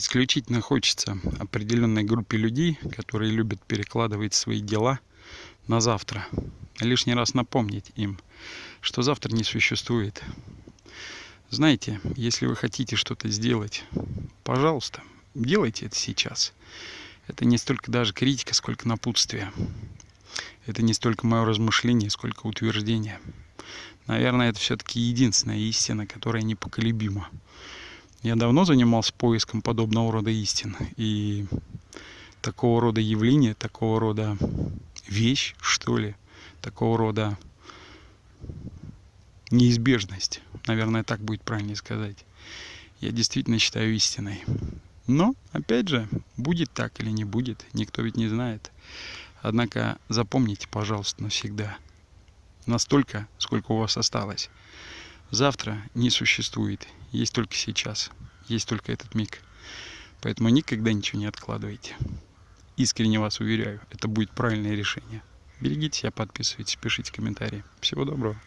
исключительно хочется определенной группе людей, которые любят перекладывать свои дела на завтра. Лишний раз напомнить им, что завтра не существует. Знаете, если вы хотите что-то сделать, пожалуйста, делайте это сейчас. Это не столько даже критика, сколько напутствие. Это не столько мое размышление, сколько утверждение. Наверное, это все-таки единственная истина, которая непоколебима. Я давно занимался поиском подобного рода истин. И такого рода явления, такого рода вещь, что ли, такого рода неизбежность, наверное, так будет правильнее сказать, я действительно считаю истиной. Но, опять же, будет так или не будет, никто ведь не знает. Однако запомните, пожалуйста, навсегда, настолько, сколько у вас осталось. Завтра не существует, есть только сейчас, есть только этот миг. Поэтому никогда ничего не откладывайте. Искренне вас уверяю, это будет правильное решение. Берегите себя, подписывайтесь, пишите комментарии. Всего доброго.